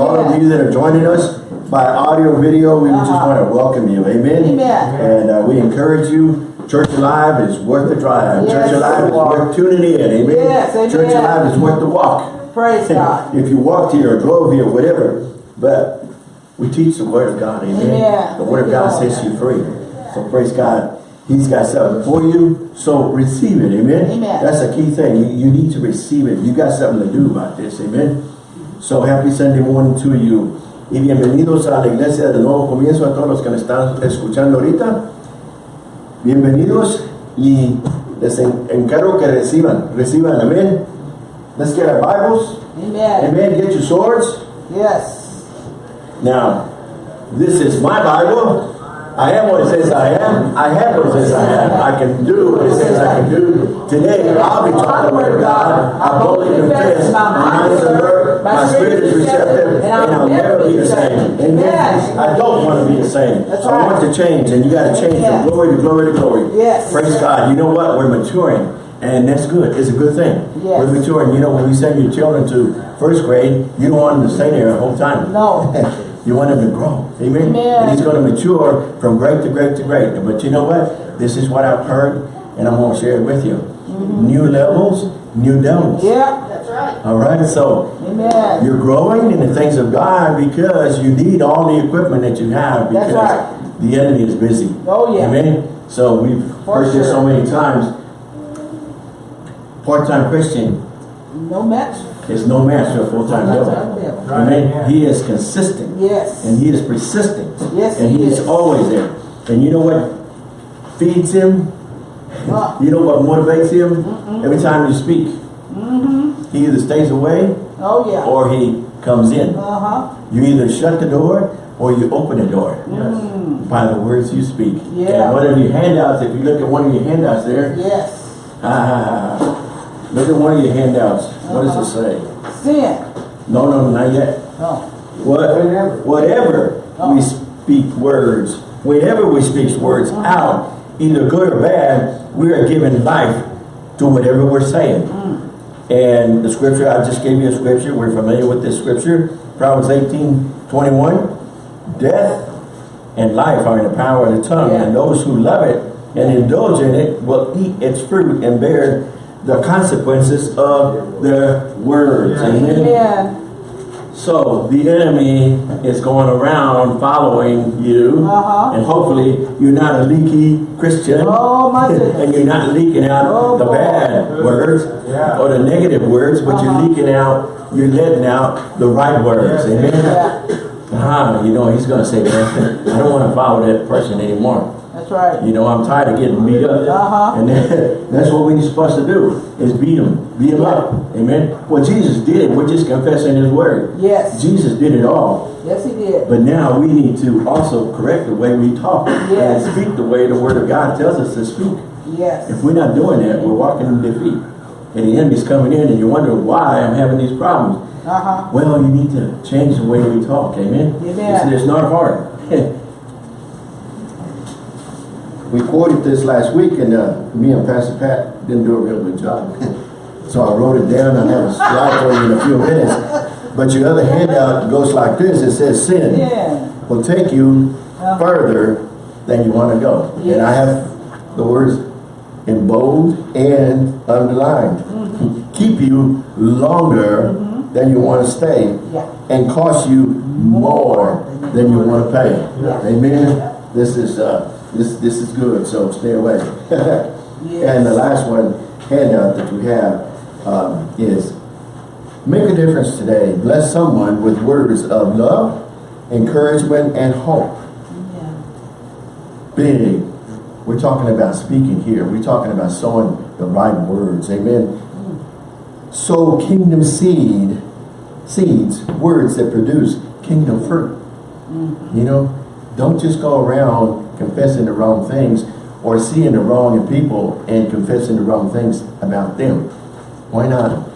all of you that are joining us by audio, video, we just Uh-huh. want to welcome you. Amen. Amen. And uh, we encourage you. Church Alive is worth the drive. Yes. Church Alive is worth tuning in. Amen. Yes, amen. Church Alive is worth the walk. Praise God. If you walked here or drove here, whatever, but we teach the Word of God, amen. Amen. The Word of God sets you free. So praise God. He's got something for you, so receive it, amen. Amen. That's a key thing. You, you need to receive it. You got something to do about this, amen. So happy Sunday morning to you. Y bienvenidos a la iglesia de nuevo comienzo a todos los que están escuchando ahorita. Bienvenidos y les en- encargo que reciban, reciban, amén. Let's get our Bibles. Amen. Amen. Get your swords. Yes. Now, this is my Bible. I am what it says I am. I have what it says I have. I can do what it says I can do. Today, I'll be taught the word of God. I boldly confess. My mind is alert. My spirit is receptive. And I'll never be the same. And Amen. I don't want to be the same. That's I want to change. And you got to change Yes. from glory to glory to glory. Yes. Praise God. You know what? We're maturing. And that's good. It's a good thing. Yes. We're maturing. You know, when you send your children to first grade, you don't want them to stay there the whole time. No. You want him to grow. Amen. Amen. And he's going to mature from great to great to great. But you know what? This is what I've heard, and I'm going to share it with you. Mm-hmm. New levels, new devils. Yeah. That's right. All right. So Amen. you're growing in the things of God because you need all the equipment that you have That's because right. the enemy is busy. Oh, yeah. Amen. So we've For heard this so many times. Part-time Christian No match. Is no match for a full-time That's devil. right, devil. Amen. He is consistent. Yes. And he is persistent. Yes, And he he is is. always there. And you know what feeds him? You know what motivates him? Every time you speak. He either stays away Oh, yeah. or he comes in. Uh-huh. You either shut the door or you open the door by the words you speak. Yeah. And one of your handouts, if you look at one of your handouts there, Yes. ah, look at one of your handouts. What does it say? Sin. No, no, not yet. No. What, whatever Oh. we speak words, whenever we speak words Uh-huh. out, either good or bad, we are giving life to whatever we're saying. Mm. And the scripture, I just gave you a scripture, we're familiar with this scripture, Proverbs 18, 21. Death and life are in the power of the tongue, Yeah. and those who love it and indulge in it will eat its fruit and bear the consequences of their words. Amen. Amen. So the enemy is going around following you, Uh-huh. and hopefully you're not a leaky Christian, Oh, my and you're not leaking out Oh, the boy. bad words Yeah. or the negative words, but Uh-huh. you're leaking out, you're letting out the right words. Yes. Amen. Yeah. Ah, you know he's going to say, man, I don't want to follow that person anymore. That's right. You know, I'm tired of getting beat up. Uh-huh. And then, that's what we're supposed to do, is beat them, beat them up. Amen. Well, Jesus did it. We're just confessing his word. Yes. Jesus did it all. Yes, he did. But now we need to also correct the way we talk Yes. and speak the way the word of God tells us to speak. Yes. If we're not doing that, we're walking in defeat. And the enemy's coming in and you're wondering why I'm having these problems. Uh-huh. Well, you need to change the way we talk. Amen. Amen. It's, it's not hard. we quoted this last week and uh, me and Pastor Pat didn't do a real good job. so I wrote it down. I have a slide for you in a few minutes. But your other handout goes like this. It says sin Yeah. will take you Uh-huh. further than you want to go. And I have the words in bold and underlined. Mm-hmm. Keep you longer than you want to stay Yeah. and cost you more than you want to pay. Amen. This is uh this this is good, so stay away. Yes. And the last one handout that we have um, is make a difference today. Bless someone with words of love, encouragement, and hope. Yeah. Big. We're talking about speaking here. We're talking about sowing the right words. Amen. Sow kingdom seed, seeds, words that produce kingdom fruit. You know, don't just go around confessing the wrong things or seeing the wrong in people and confessing the wrong things about them. Why not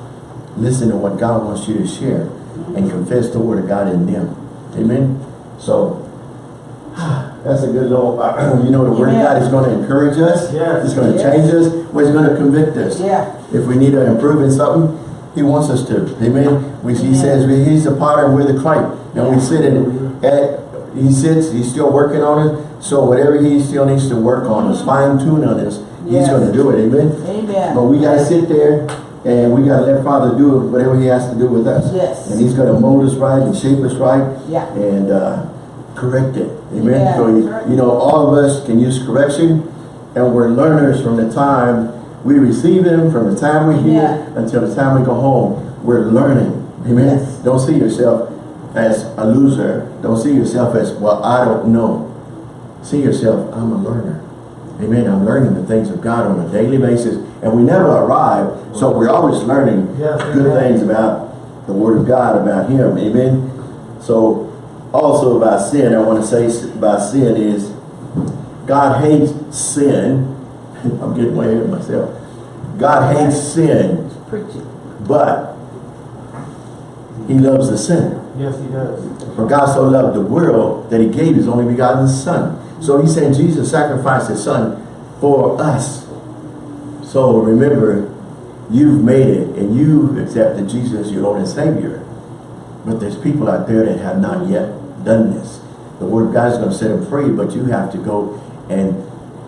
listen to what God wants you to share and confess the word of God in them? Amen. So that's a good little, you know, the word of God is going to encourage us. Yes. It's going to Yes. change us. Well, it's going to convict us. Yeah. If we need to improve in something, He wants us to. Amen. We, he says he's the potter and we're the clay. And we sit in, at, he sits, he's still working on it. So whatever he still needs to work on, is fine tune on this, he's going to do it. Amen. Amen. But we got to sit there and we got to let Father do whatever he has to do with us. Yes. And he's going to mold us right and shape us right Yeah. and uh, correct it. Amen. Yeah, so, right. you know, all of us can use correction and we're learners from the time we receive him, from the time we hear Yeah. until the time we go home. We're learning. Amen. Yes. Don't see yourself as a loser. Don't see yourself as, well, I don't know. See yourself, I'm a learner. Amen. I'm learning the things of God on a daily basis. And we never arrive, so we're always learning Yes, good amen. things about the Word of God, about Him. Amen. So, also about sin, I want to say about sin is God hates sin. I'm getting way ahead of myself. God hates sin, but He loves the sinner. Yes, he does. For God so loved the world that he gave his only begotten son. So he said Jesus sacrificed his son for us. So remember, you've made it and you've accepted Jesus your Lord and Savior. But there's people out there that have not yet done this. The word of God is going to set them free, but you have to go and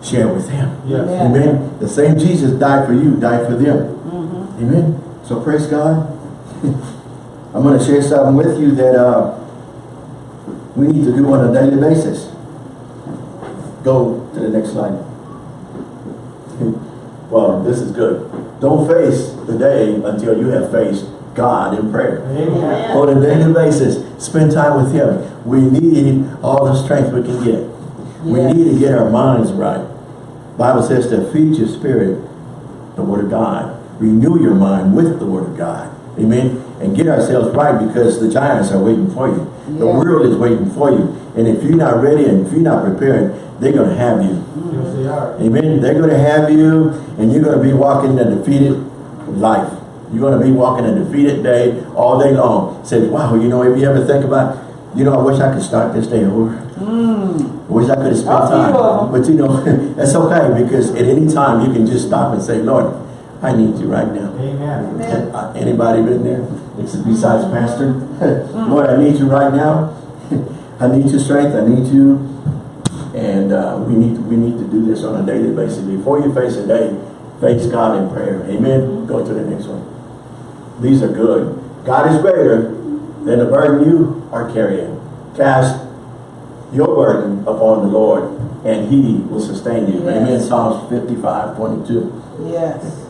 share with them. Yes. Yeah. Amen. The same Jesus died for you, died for them. Mm -hmm. Amen. So praise God. I'm going to share something with you that uh, we need to do on a daily basis. Go to the next slide. Well, this is good. Don't face the day until you have faced God in prayer. Amen. On a daily basis, spend time with Him. We need all the strength we can get. We need to get our minds right. Bible says to feed your spirit the Word of God. Renew your mind with the Word of God. Amen. And get ourselves right because the giants are waiting for you. The Yeah. world is waiting for you. And if you're not ready and if you're not prepared, they're going to have you. Yes, they are. Amen. They're going to have you and you're going to be walking a defeated life. You're going to be walking a defeated day all day long. Say, wow, you know, if you ever think about, you know, I wish I could start this day over. I wish I could have spent A few of time. them. But you know, that's okay because at any time you can just stop and say, Lord, I need you right now. Amen. Amen. Anybody been there? It's besides pastor. Lord, I need you right now. I need your strength. I need you. And uh, we need we need to do this on a daily basis. Before you face a day, face God in prayer. Amen. Go to the next one. These are good. God is greater than the burden you are carrying. Cast your burden upon the Lord, and He will sustain you. Yes. Amen. Psalms 55, 22. Yes.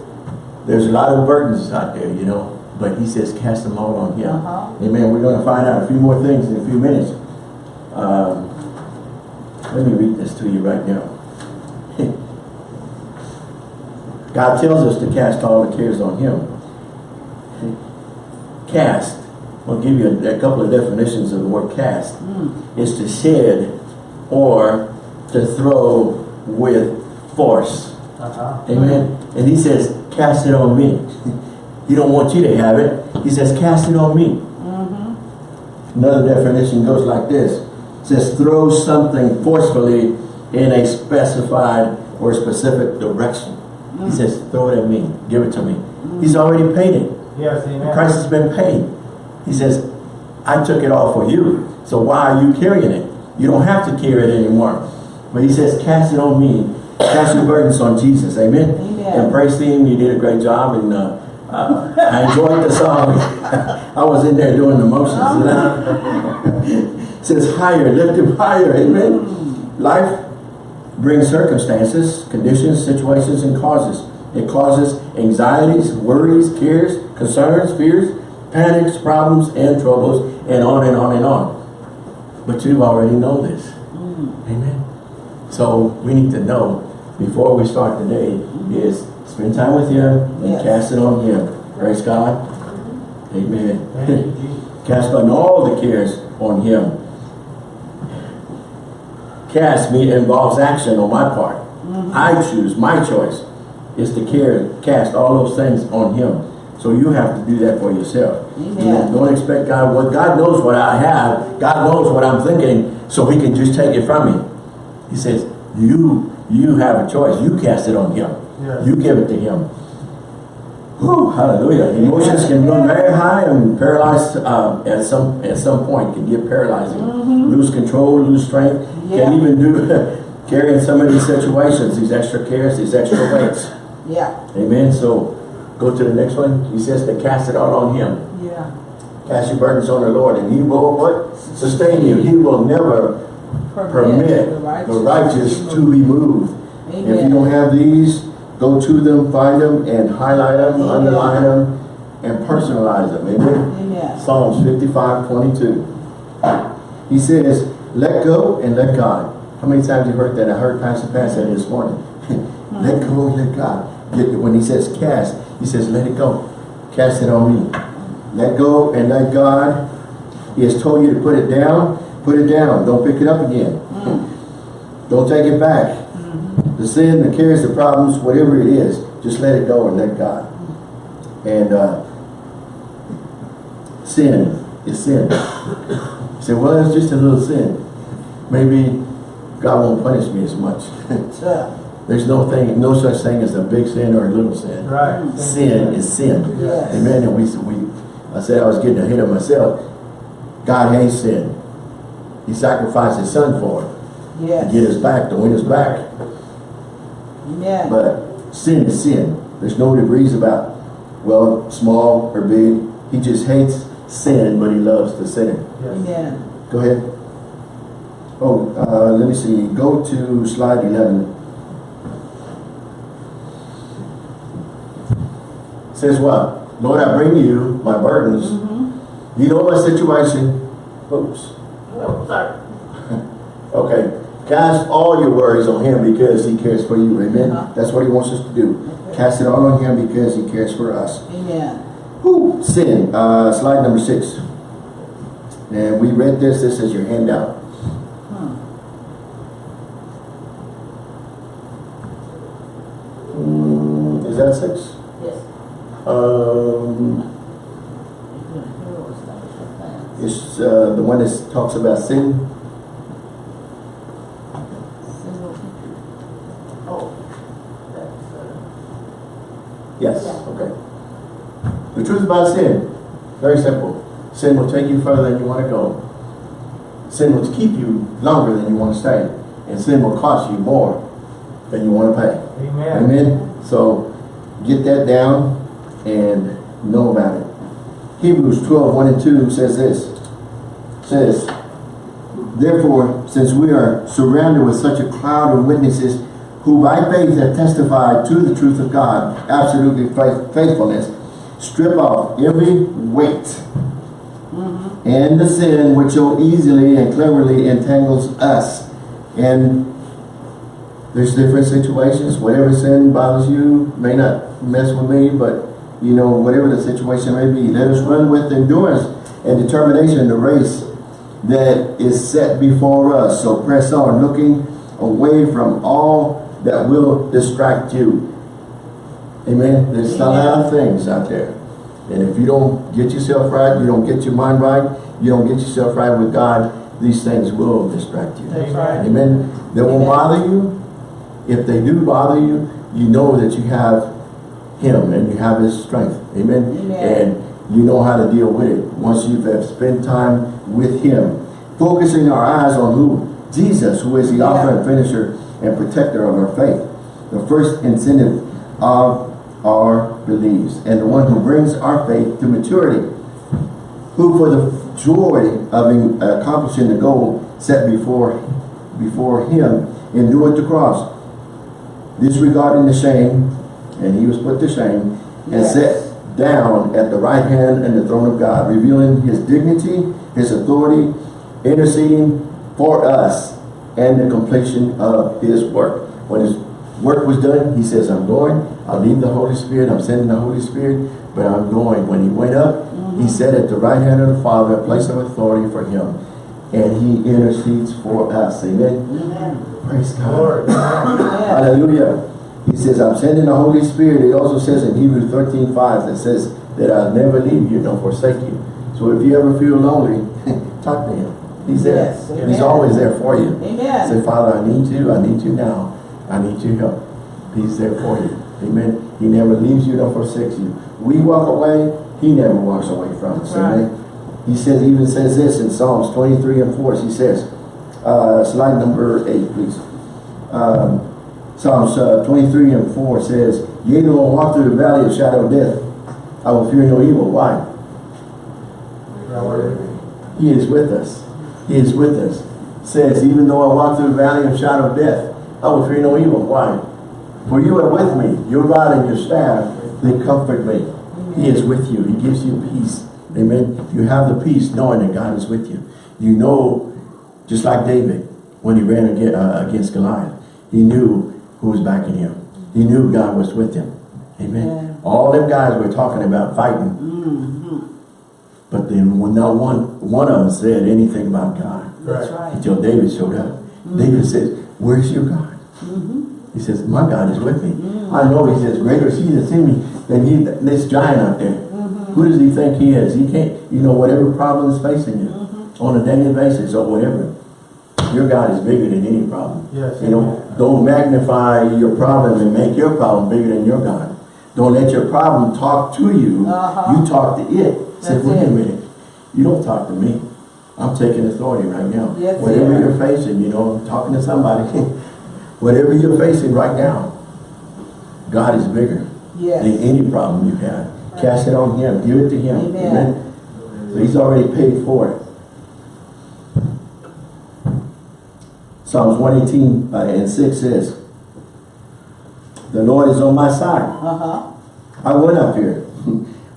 There's a lot of burdens out there, you know, but he says cast them all on him. Uh-huh. Amen. We're going to find out a few more things in a few minutes. Um, let me read this to you right now. God tells us to cast all the cares on him. Cast, I'll give you a, a couple of definitions of the word cast. Mm. Is to shed or to throw with force. Uh-huh. Amen. And he says, cast it on me. he don't want you to have it. He says, cast it on me. Mm-hmm. Another definition goes like this. It says, throw something forcefully in a specified or specific direction. He mm. says, throw it at me. Give it to me. Mm. He's already paid it. Yes, amen. price has been paid. He says, I took it all for you. So why are you carrying it? You don't have to carry it anymore. But he says, cast it on me. Cast your burdens on Jesus. Amen. Amen. And praise team, you did a great job. And uh, uh, I enjoyed the song. I was in there doing the motions. you know? it says higher, lift him higher. Amen. Life brings circumstances, conditions, situations, and causes. It causes anxieties, worries, cares, concerns, fears, panics, problems, and troubles, and on and on and on. But you already know this. Amen. So we need to know before we start the day is spend time with Him and Yes. cast it on Him. Praise God. Amen. Thank. Cast on all the cares on Him. Cast me involves action on my part. Mm-hmm. I choose, my choice is to care, cast all those things on Him. So you have to do that for yourself. Amen. You know, Don't expect God, what God knows what I have, God knows what I'm thinking, so He can just take it from me. He says, you, you have a choice. You cast it on Him. Yes. You give it to Him. Whew, hallelujah. Emotions can run very high and paralyze uh, at some at some point can get paralyzing. Lose control, lose strength. Yeah. Can even do carrying some of these situations, these extra cares, these extra weights. Yeah, Amen. So go to the next one. He says to cast it all on him. yeah. Cast your burdens on the Lord and he will what? Sustain you. He will never permit the righteous to be moved. If you don't have these, go to them, find them, and highlight them, Amen. underline them, and personalize them. Amen. Amen. Psalms 55, 22. He says, let go and let God. How many times you heard that? I heard Pastor Pat say this morning. let go and let God. When he says cast, he says, let it go. Cast it on me. Let go and let God. He has told you to put it down. Put it down. Don't pick it up again. Mm. Don't take it back. Mm-hmm. The sin, the cares, the problems, whatever it is, just let it go and let God. And uh, sin is sin. You say, well, it's just a little sin. Maybe God won't punish me as much. There's no thing, no such thing as a big sin or a little sin. Right. Sin is sin. Yes. Amen. And we, we, I said I was getting ahead of myself. God hates sin. He sacrificed his son for it. To get us back, to win us back. Amen. But sin is sin. There's no degrees about, well, small or big. He just hates sin, but he loves the sinner. Yes. Amen. Go ahead. Oh, uh, let me see. Go to slide 11. Says what? Lord, I bring you my burdens. Mm-hmm. You know my situation. Oops. Oh, sorry. Okay. Cast all your worries on him because he cares for you. Amen. Uh-huh. That's what he wants us to do. Cast it all on him because he cares for us. Amen. Whew. Sin. Uh, slide number six. And we read this. This is your handout. Hmm. Mm, is that six? Yes. Um, it's uh, the one that talks about sin. Oh, that's, uh, Yes. Okay. Truth about sin, very simple. Sin will take you further than you want to go. Sin will keep you longer than you want to stay. And sin will cost you more than you want to pay. Amen. Amen. So get that down and know about it. Hebrews 12, 1 and 2 says this. Says, Therefore, since we are surrounded with such a cloud of witnesses who by faith have testified to the truth of God, absolutely faithfulness, strip off every weight and the sin which so easily and cleverly entangles us. And there's different situations. Whatever sin bothers you may not mess with me, but you know, whatever the situation may be, let us run with endurance and determination the race that is set before us. So press on, looking away from all that will distract you. Amen. There's a lot of things out there. And if you don't get yourself right, you don't get your mind right, you don't get yourself right with God, these things will distract you. Right. Amen. They won't bother you. If they do bother you, you know that you have Him and you have His strength. Amen. Amen. And you know how to deal with it. Once you've spent time with Him. Focusing our eyes on who? Jesus, who is the author and finisher and protector of our faith. The first incentive of our beliefs. And the one who brings our faith to maturity who for the joy of uh, accomplishing the goal set before before him endured the cross, disregarding the shame, and he was put to shame, and Yes. set down at the right hand and the throne of God, revealing his dignity, his authority, interceding for us, and the completion of his work. When his work was done, he says, I'm going, I'll leave the Holy Spirit, I'm sending the Holy Spirit, but I'm going. When he went up, he mm-hmm. said at the right hand of the Father, a place of authority for him. And he intercedes for us. Amen. Amen. Praise God. Lord. Amen. Amen. Hallelujah. He says, I'm sending the Holy Spirit. He also says in Hebrews 13, 5, that says that I'll never leave you nor forsake you. So if you ever feel lonely, talk to him. He's there. Yes, He's amen. always there for you. Amen. Say, Father, I need you. I need you now. I need your help. He's there for you. Amen. He never leaves you nor forsakes you. we walk away, he never walks away from us. Right. Amen. He says, even says this in Psalms 23 and 4, he says, uh, slide number 8, please. Um, Psalms uh, 23 and 4 says, Yea, though I walk through the valley of shadow of death, I will fear no evil. Why? He is with us. He is with us. Says, even though I walk through the valley of shadow of death, I will fear no evil. Why? For you are with me. Your rod and your staff, they comfort me. He is with you. He gives you peace. Amen. You have the peace knowing that God is with you. You know, just like David, when he ran against, uh, Goliath, he knew who was backing him. He knew God was with him. Amen. Yeah. All them guys were talking about fighting. Mm-hmm. But then when not one one of them said anything about God That's Right. until David showed up. David says, Where's your God? He says, My God is with me. I know he says, Greater is he that's in me than he this giant out there. Who does he think he is? He can't, you know, whatever problem is facing you on a daily basis or whatever. Your God is bigger than any problem. Yes, You know, amen. don't magnify your problem and make your problem bigger than your God. Don't let your problem talk to you. Uh-huh. You talk to it. Say, wait a minute. You don't talk to me. I'm taking authority right now. Yes, Whatever you're facing, you know, I'm talking to somebody. Whatever you're facing right now, God is bigger than any problem you have. Cast it on Him. Give it to Him. Amen. So He's already paid for it. Psalms 118 uh, and 6 says, The Lord is on my side. Uh-huh. I will not fear.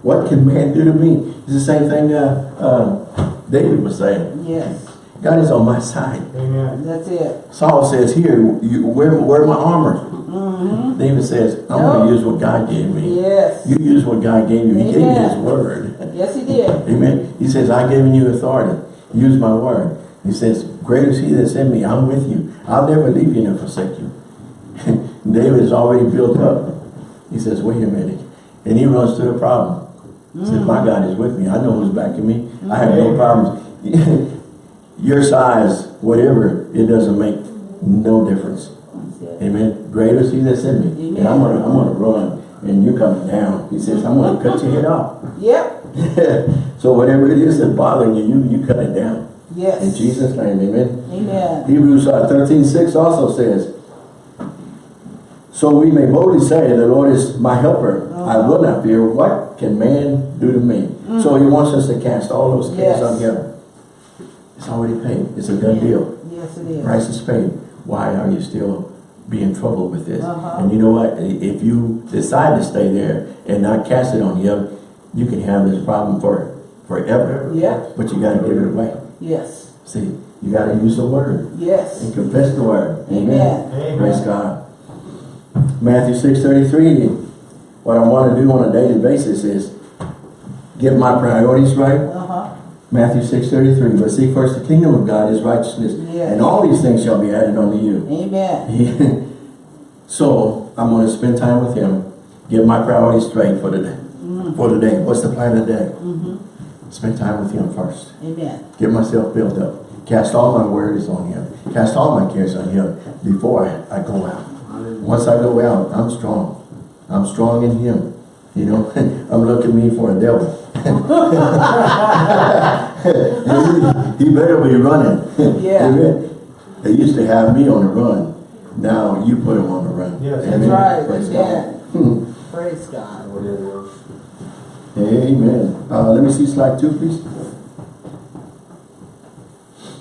what can man do to me? It's the same thing uh, uh, David was saying. Yes. God is on my side. Amen. That's it. Saul says, here, you, where, where my armor? Mm-hmm. David says, I'm going to use what God gave me. Yes. You use what God gave you. He gave you His word. Yes, he did. Amen. He says, I've given you authority. Use my word. He says, greater is he that's in me. I'm with you. I'll never leave you nor forsake you. David is already built up. He says, wait a minute. And he runs to the problem. He says, my God is with me. I know who's backing me. I have no problems. Your size, whatever, it doesn't make no difference. Amen. Greater is he that's in me. And I'm gonna I'm gonna run and you're coming down. He says, I'm gonna cut your head off. Yep. so whatever it is that's bothering you, you, you cut it down. Yes. In Jesus' name, amen. Amen. Hebrews uh, 13, 6 also says, So we may boldly say, the Lord is my helper. I will not fear. What can man do to me? So he wants us to cast all those cares Yes. on him. It's already paid. It's a done deal. Yes, it is. Price is paid. Why are you still being troubled with this? Uh-huh. And you know what? If you decide to stay there and not cast it on him, you can have this problem for forever. Yeah. But you got to give it away. Yes. See, you got to use the word Yes. and confess the word. Amen. Amen. Praise God. Matthew 6.33, what I want to do on a daily basis is get my priorities right. Uh-huh. Matthew 6.33, but seek first the kingdom of God, his righteousness, Yes. and all these things shall be added unto you. Amen. so I'm going to spend time with him, get my priorities straight for today. day. For today. What's the plan of the day? Mm-hmm. Spend time with him first. Amen. Get myself built up. Cast all my worries on him. Cast all my cares on him before I, I go out. Once I go out, I'm strong. I'm strong in him. You know, I'm looking me for a devil. he, he better be running. Yeah. Amen. They used to have me on the run. Now you put him on the run. Yes. That's Amen. right. Praise Amen. God. Praise God. Amen. Uh, let me see slide two, please.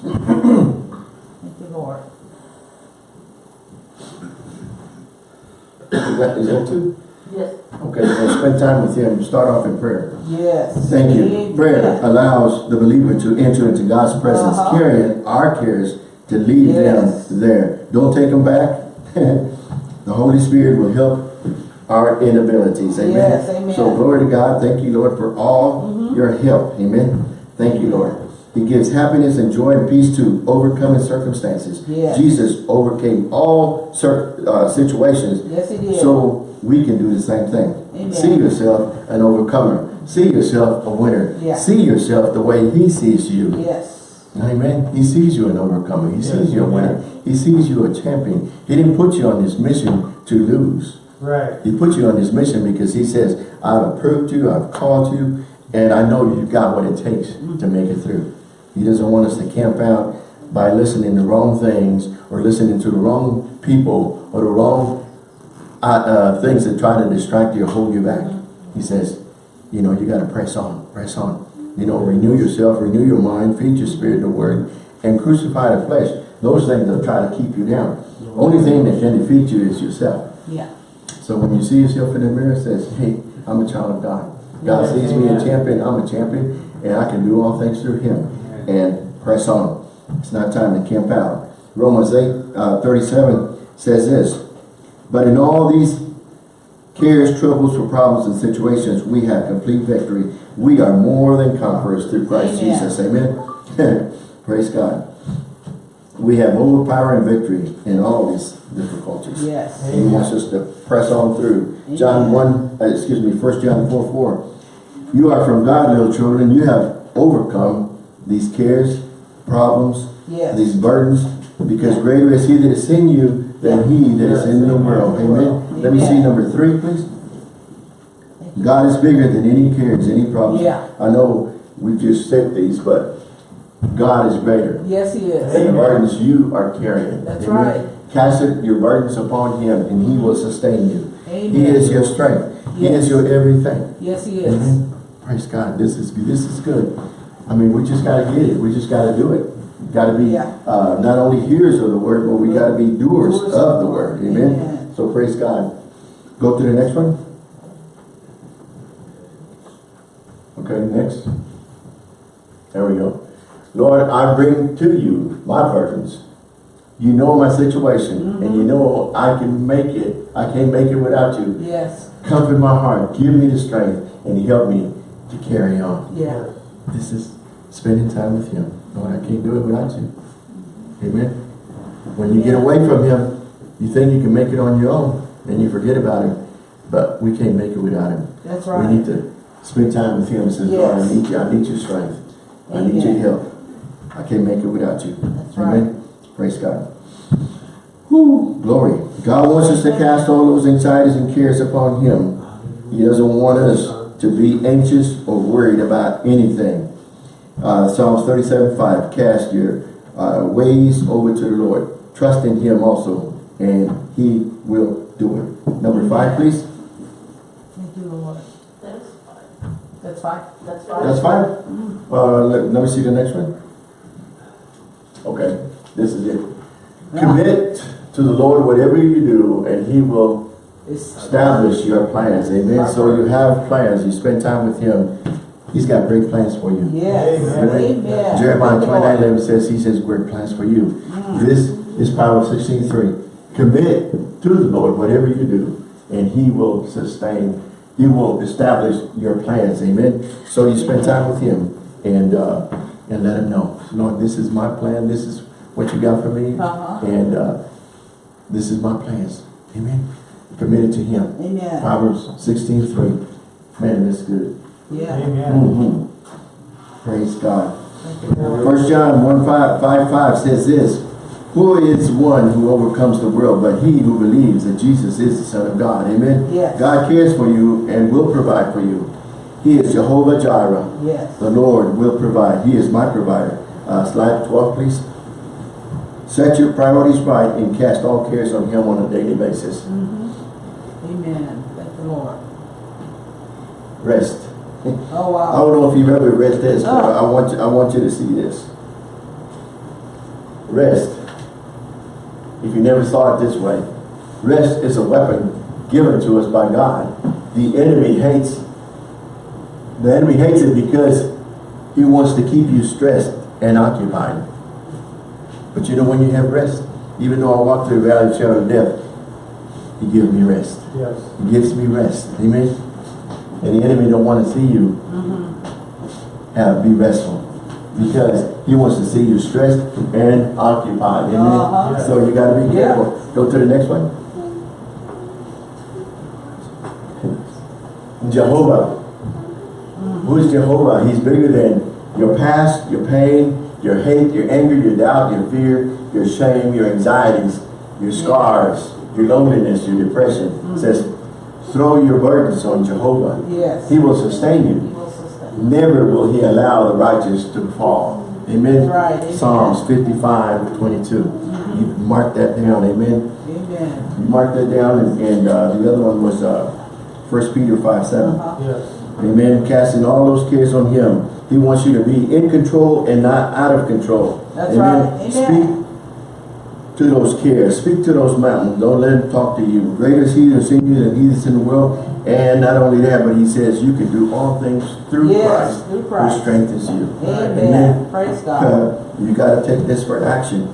Thank you, Lord. Is that, is that two? Yes. Okay, so spend time with him. Start off in prayer. Yes. Thank you. Prayer allows the believer to enter into God's presence, Uh-huh. carrying our cares to leave Yes. them there. Don't take them back. the Holy Spirit will help our inabilities. Amen. Yes, amen. So glory to God. Thank you, Lord, for all your help. Amen. Thank you, Lord. He gives happiness and joy and peace to overcoming circumstances. Yes. Jesus overcame all uh, situations Yes, he did. so we can do the same thing. Amen. See yourself an overcomer. See yourself a winner. Yeah. See yourself the way he sees you. yes. Amen. He sees you an overcomer. He Yes, sees you a winner. He sees you a champion. He didn't put you on this mission to lose. Right. He put you on this mission because he says, I've approved you, I've called you, and I know you've got what it takes to make it through. He doesn't want us to camp out by listening to wrong things or listening to the wrong people or the wrong uh, uh, things that try to distract you or hold you back. He says, you know, you got to press on, press on. You know, renew yourself, renew your mind, feed your spirit the word, and crucify the flesh. Those things that try to keep you down. Only thing that can defeat you is yourself. Yeah. So when you see yourself in the mirror, it says, hey, I'm a child of God. God Yes, sees me a champion, I'm a champion, and I can do all things through him. And press on. It's not time to camp out. Romans 8, uh, 37 says this, But in all these cares, troubles, or problems and situations, we have complete victory. We are more than conquerors through Christ Amen. Jesus. Amen. Praise God. We have overpowering victory in all these difficulties. Yes. And he wants us to press on through. John 1, uh, excuse me, 1 John 4, 4. You are from God, little children. You have overcome these cares, problems, Yes. these burdens, because greater is he that is in you than he that is in the world. Amen. Let me see number three, please. God is bigger than any cares, any problems. Yeah. I know we just said these, but God is greater Yes, he than the burdens you are carrying. That's Amen. right. Cast your burdens upon him and he will sustain you. Amen. He is your strength. He is your everything. Yes, he is. Amen. Praise God. This is this is good. I mean, we just gotta get it. We just gotta do it. Gotta be Yeah. uh, not only hearers of the word, but we gotta be doers, Doers of the word. Amen. Amen. So praise God. Go to the next one. Okay, next. There we go. Lord, I bring to you my burdens. You know my situation, and you know I can make it. I can't make it without you. Yes. Comfort my heart. Give me the strength, and help me to carry on. Yeah. This is spending time with Him. Lord, I can't do it without you. Amen. When you get away from Him, you think you can make it on your own, and you forget about Him. But we can't make it without Him. That's right. We need to spend time with Him and say, Lord, I need you. I need your strength. I need your help. I can't make it without you. That's Amen. Praise God. Whew, glory. God wants us to cast all those anxieties and cares upon Him. He doesn't want us to be anxious or worried about anything. Uh, Psalms 37, 5, cast your uh, ways over to the Lord. Trust in Him also, and He will do it. Number five, please. Thank you, Lord. That's fine. That's fine. That's fine. That's fine. Uh, let, let me see the next one. Okay, this is it. Commit to the Lord whatever you do, and He will establish your plans. Amen. So you have plans. You spend time with Him. He's got great plans for you. yes. Amen. Amen. Jeremiah Thank 29, 11 says, He says, great plans for you. Mm. This is Proverbs 16, 3. Commit to the Lord whatever you do, and He will sustain, He will establish your plans. Amen. So you spend time with Him and uh, and let Him know, Lord, this is my plan. This is what you got for me. Uh-huh. And uh, this is my plans. Amen. Committed to Him. Amen. Proverbs 16, 3. Man, that's good. Yeah. Amen. Mhm. Praise God. Thank. First John 1 5, 5, 5 says this, Who is one who overcomes the world but he who believes that Jesus is the Son of God? Amen? Yes. God cares for you and will provide for you. He is Jehovah Jireh. Yes. The Lord will provide. He is my provider. Uh, slide 12, please. Set your priorities right and cast all cares on Him on a daily basis. Amen. Thank the Lord. Rest. Oh, wow! I don't know if you've ever read this, but Oh. I want you, I want you to see this. Rest. If you never saw it this way, rest is a weapon given to us by God. The enemy hates. The enemy hates it because he wants to keep you stressed and occupied. But you know when you have rest, even though I walk through the valley of shadow of death, he gives me rest. Yes. He gives me rest. Amen. And the enemy don't want to see you have be restful. Because he wants to see you stressed and occupied. Amen. Uh-huh. So you gotta be Yeah. careful. Go to the next one. Jehovah. Who is Jehovah? He's bigger than your past, your pain, your hate, your anger, your doubt, your fear, your shame, your anxieties, your scars, your loneliness, your depression. It says, Throw your burdens on Jehovah. Yes. He will sustain He you. will sustain. Never will he allow the righteous to fall. Amen. Right, amen. Psalms 55, 22. You mark that down. Amen. Amen. You mark that down and, and uh, the other one was uh, 1 Peter 5, 7. Uh-huh. Yes. Amen. Casting all those cares on him. He wants you to be in control and not out of control. That's right. Amen. Speak to those cares. Speak to those mountains. Don't let them talk to you. Greater is he that's in you than he that's in the world. And not only that, but he says you can do all things through Yes, Christ. through Christ. Who strengthens you. Amen. Praise God. Uh, you got to take this for action.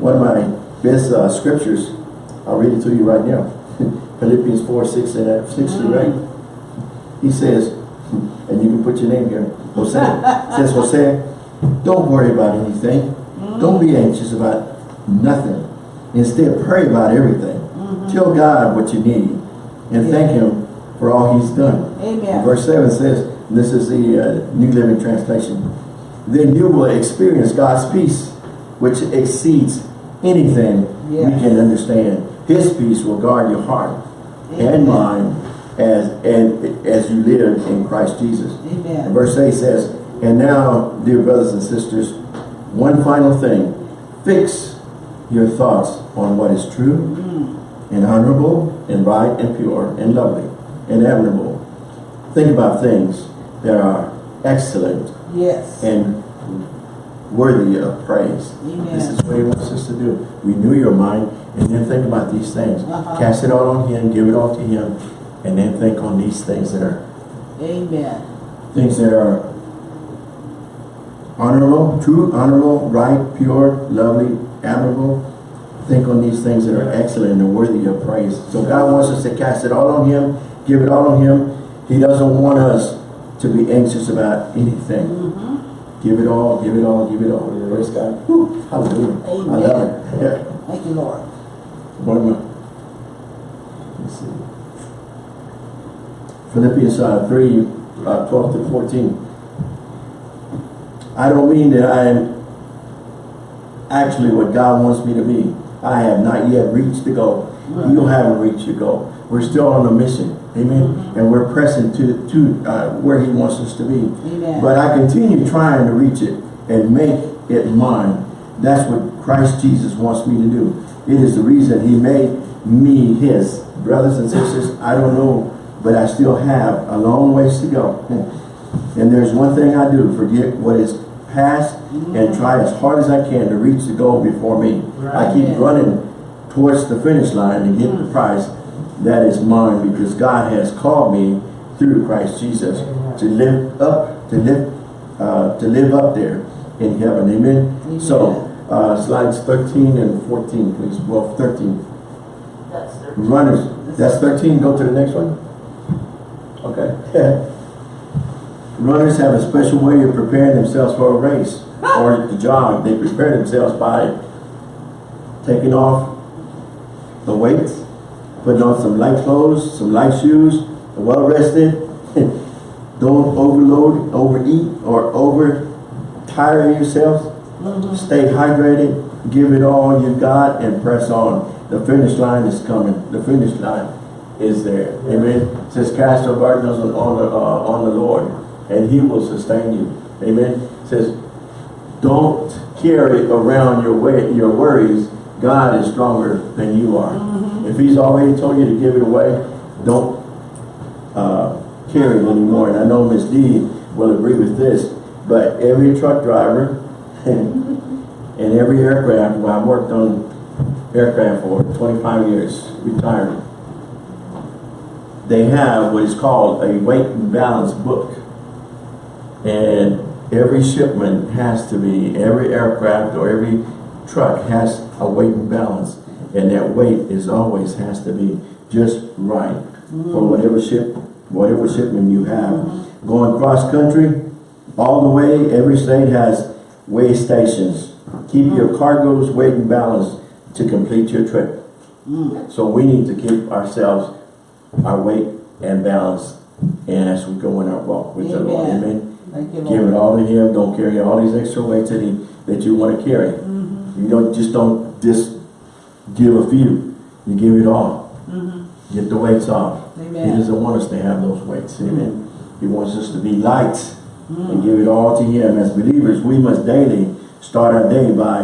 One of my best uh, scriptures, I'll read it to you right now. Philippians 4, 6 and uh, 6 through 8. He says, and you can put your name here, Jose. says, Jose, don't worry about anything. Don't be anxious about nothing. Instead, pray about everything. Tell God what you need and thank Him for all He's done. Amen. Verse 7 says, this is the uh, New Living Translation, then you will experience God's peace, which exceeds anything we can understand. His peace will guard your heart Amen. and mind as, and, as you live in Christ Jesus. And Amen. verse 8 says, And now, dear brothers and sisters, one final thing. Fix your thoughts on what is true and honorable and right and pure and lovely and admirable. Think about things that are excellent Yes. and worthy of praise. This is what he wants us to do. Renew your mind and then think about these things. Uh-huh. Cast it all on him, give it all to him, and then think on these things that are Amen. things that are honorable, true, honorable, right, pure, lovely, admirable. Think on these things that are excellent and worthy of praise. So God wants us to cast it all on him, give it all on him. He doesn't want us to be anxious about anything. Mm-hmm. Give it all, give it all, give it all. Praise God. Whew, hallelujah. I love it. Yeah. Thank you, Lord. What am I? Let's see. Philippians uh, 3, uh, 12 to 14. I don't mean that I am actually what God wants me to be. I have not yet reached the goal. You haven't reached your goal. We're still on a mission. Amen. And we're pressing to, to uh, where he wants us to be. Amen. But I continue trying to reach it and make it mine. That's what Christ Jesus wants me to do. It is the reason he made me his. Brothers and sisters, I don't know, but I still have a long ways to go. And there's one thing I do, forget what is past and try as hard as I can to reach the goal before me. I keep running towards the finish line to get the prize that is mine because God has called me through Christ Jesus to live up, to live, uh, to live up there in heaven. Amen. Amen. So, uh, slides 13 and 14, please. Well, 13. That's the Runners. That's 13. Go to the next one. Okay. Runners have a special way of preparing themselves for a race or the jog. They prepare themselves by taking off the weights, putting on some light clothes, some light shoes, well rested. Don't overload, overeat, or over tire yourselves. Stay hydrated, give it all you got, and press on. The finish line is coming. The finish line is there. Amen. It says, cast your burdens on, on the uh, on the Lord, and He will sustain you. Amen. It says, don't carry around your way your worries. God is stronger than you are. If He's already told you to give it away, don't uh, carry it anymore. And I know Miss D will agree with this, but every truck driver and every aircraft, well, I worked on aircraft for 25 years, retired. They have what is called a weight and balance book. And every shipment has to be, every aircraft or every truck has a weight and balance. And that weight is always has to be just right for mm. whatever ship, whatever shipment you have. Mm-hmm. Going cross country, all the way, every state has weigh stations. Keep mm-hmm. your cargoes weight and balance to complete your trip. Mm. So we need to keep ourselves, our weight and balance and as we go in our walk with the Lord. Amen. Amen. Thank you, Give it all to Him. Don't carry all these extra weights that He that you want to carry. Mm-hmm. You don't just don't just give a few. You give it all. Mm-hmm. Get the weights off. He doesn't want us to have those weights. Amen. He wants us to be lights and mm. give it all to Him. As believers, we must daily start our day by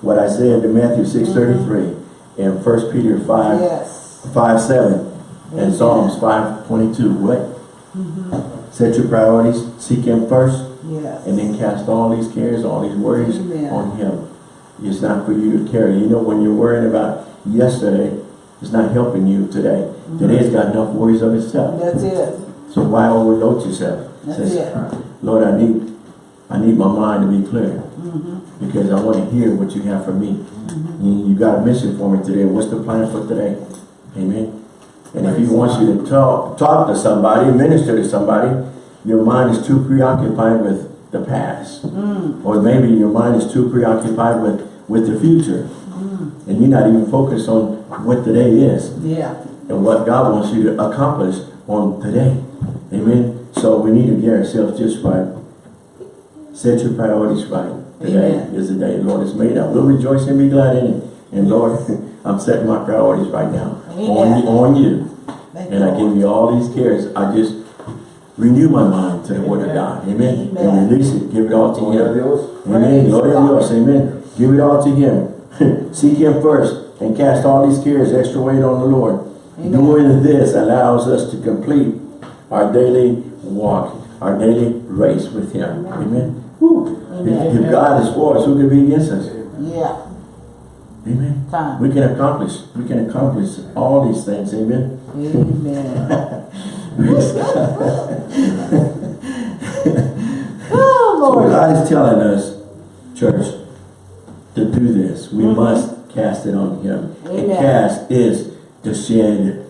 what I said in Matthew 6.33 mm-hmm. and 1 Peter 5, Yes. 5 7 and Amen. Psalms 5 22. What? Set your priorities, seek Him first, Yes. and then cast all these cares, all these worries Amen. on Him. It's not for you to carry. You know, when you're worrying about yesterday, it's not helping you today. Mm-hmm. Today's got enough worries of itself. That's it. So why overload yourself? That's Says, it. Lord, I need, I need my mind to be clear Mm-hmm. because I want to hear what you have for me. You, you got a mission for me today. What's the plan for today? Amen. And if he wants you to talk, talk to somebody, minister to somebody, your mind is too preoccupied with the past. Mm. Or maybe your mind is too preoccupied with, with the future. Mm. And you're not even focused on what today is Yeah. and what God wants you to accomplish on today. Amen. So we need to get ourselves just right. Set your priorities right. Today Amen. is the day the Lord has made. up. We'll rejoice and be glad in it. And Lord, I'm setting my priorities right now on you, on you. Thank And I give you all these cares. I just renew my mind to the word of God. Amen. Amen. And release it. Give it all to Gloria a Him. Amen. Praise Gloria a God. Dios. Amen. Give it all to Him. Seek Him first and cast all these cares, extra weight on the Lord. Amen. Doing this allows us to complete our daily walk, our daily race with Him. Amen. Woo. If, if God is for us, who can be against us? Yeah. Amen. Time. We can accomplish. We can accomplish all these things. Amen. Amen. Oh, So Lord. God is telling us, church, to do this. We mm-hmm. must cast it on Him. And cast is to shed.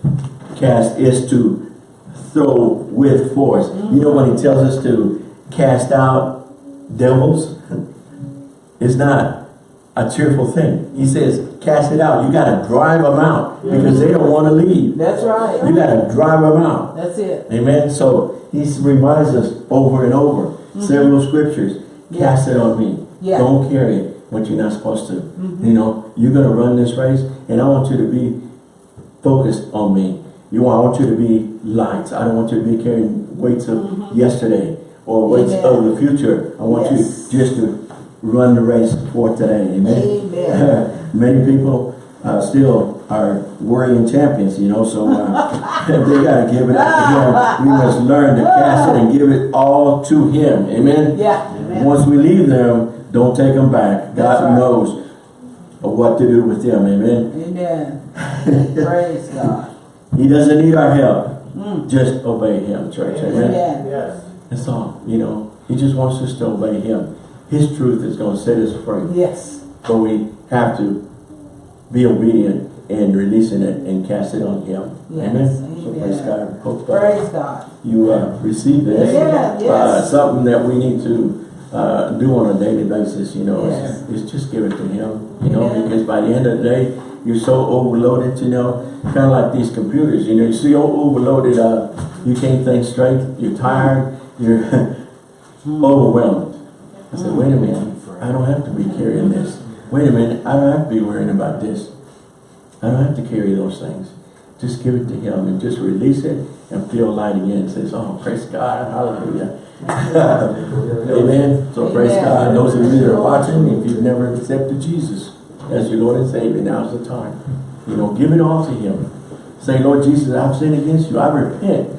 Cast is to throw with force. You know when He tells us to cast out devils? It's not a cheerful thing. He says, cast it out. You got to drive them out because they don't want to leave. That's right. You got to drive them out. That's it. Amen. So he reminds us over and over, mm-hmm. several scriptures, cast it on me. Yeah. Don't carry it what you're not supposed to. Mm-hmm. You know, you're going to run this race and I want you to be focused on me. You want, I want you to be light. I don't want you to be carrying weights of mm-hmm. yesterday or weights Amen. of the future. I want Yes. you just to run the race for today. Amen. Amen. Many people uh, still are worrying champions, you know, so uh, they got to give it up to Him. We must learn to cast it and give it all to Him. Amen? Yeah. Amen. Once we leave them, don't take them back. That's God right. knows what to do with them. Amen? Amen. Praise God. He doesn't need our help. Mm. Just obey Him, church. Amen? Amen. Yes. That's all. You know, He just wants us to obey Him. His truth is going to set us free. Yes. But we have to be obedient and releasing it and cast it on Him. Yes, Amen. So amen. praise God. Hope uh, Praise God. you uh, receive this. Amen. Uh, Yes. something that we need to uh, do on a daily basis, you know, Yes. is, is just give it to Him. You know, Amen. because by the end of the day, you're so overloaded, you know, kind of like these computers, you know, you're so overloaded, uh, you can't think straight, you're tired, you're overwhelmed. I said, wait a minute, I don't have to be carrying this. Wait a minute, I don't have to be worrying about this. I don't have to carry those things. Just give it to him and just release it and feel light again. It says, oh, praise God, hallelujah. Amen. So praise God. Those of you that are watching, if you've never accepted Jesus as your Lord and Savior, now's the time. You know, give it all to him. Say, Lord Jesus, I've sinned against you. I repent.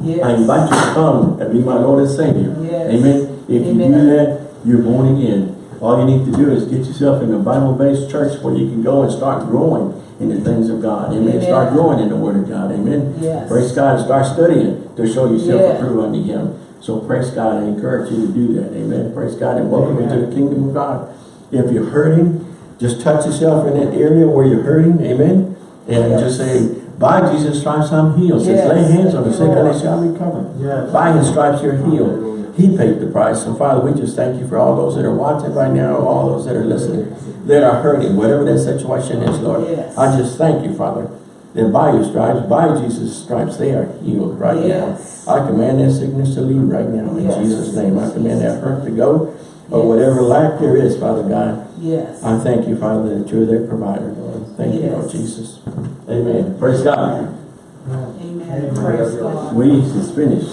Yes. I invite you to come and be my Lord and Savior. Yes. Amen. If you do that, you're born again. All you need to do is get yourself in a Bible-based church where you can go and start growing in the things of God. Amen. Amen. Start growing in the Word of God. Amen. Yes. Praise God. and Start studying to show yourself Yeah. approved unto Him. So praise God. I encourage you to do that. Amen. Praise God and welcome Amen. into the kingdom of God. If you're hurting, just touch yourself in that area where you're hurting. Amen. And Yes. just say, by Jesus' stripes I'm healed. Says, lay hands on the sick and they shall recover. Yes. By his stripes you're healed. Hallelujah. He paid the price. So Father, we just thank you for all those that are watching right now, all those that are listening, that are hurting, whatever that situation is, Lord. Yes. I just thank you, Father, that by your stripes, by Jesus' stripes, they are healed right Yes. now. I command that sickness to leave right now in Yes. Jesus' name. I command that hurt to go, or Yes. whatever lack there is, Father God, Yes. I thank you, Father, that you're their provider, Lord. Thank you, Lord Jesus. Amen. Praise God. Amen. Praise God. We is finished.